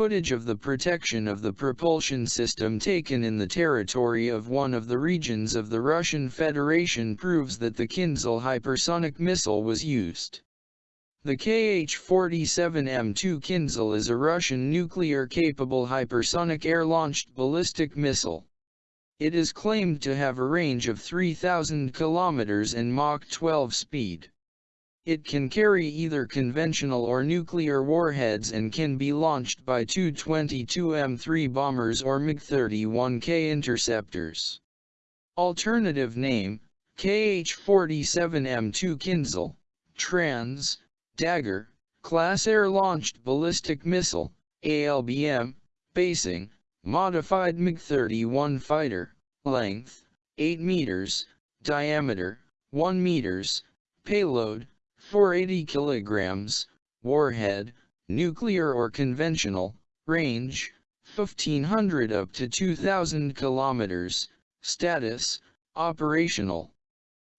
Footage of the protection of the propulsion system taken in the territory of one of the regions of the Russian Federation proves that the Kinzhal hypersonic missile was used. The Kh-47M2 Kinzhal is a Russian nuclear-capable hypersonic air-launched ballistic missile. It is claimed to have a range of 3,000 kilometers and Mach 12 speed. It can carry either conventional or nuclear warheads and can be launched by Tu-22M3 bombers or MiG-31K interceptors. Alternative name, KH-47M2 Kinzhal, Trans, Dagger, Class Air-Launched Ballistic Missile, ALBM, Basing, Modified MiG-31 Fighter, Length, 8 meters, Diameter, 1 meters, Payload, 480 kilograms, Warhead, Nuclear or Conventional, Range, 1500 up to 2000 kilometers, Status, Operational.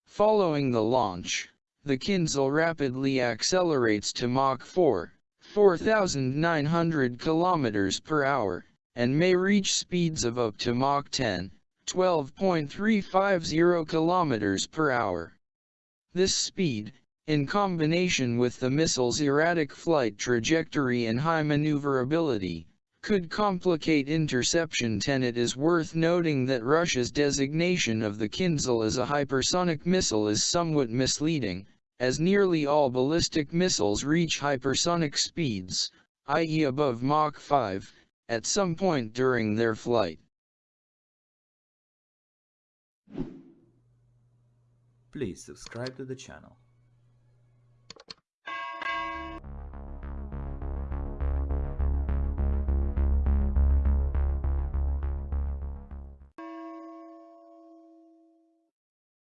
Following the launch, the Kinzhal rapidly accelerates to Mach 4, 4,900 kilometers per hour, and may reach speeds of up to Mach 10, 12.350 kilometers per hour. This speed, in combination with the missile's erratic flight trajectory and high maneuverability, could complicate interception. Ten. It is worth noting that Russia's designation of the Kinzhal as a hypersonic missile is somewhat misleading, as nearly all ballistic missiles reach hypersonic speeds, i.e. above Mach 5, at some point during their flight. Please subscribe to the channel.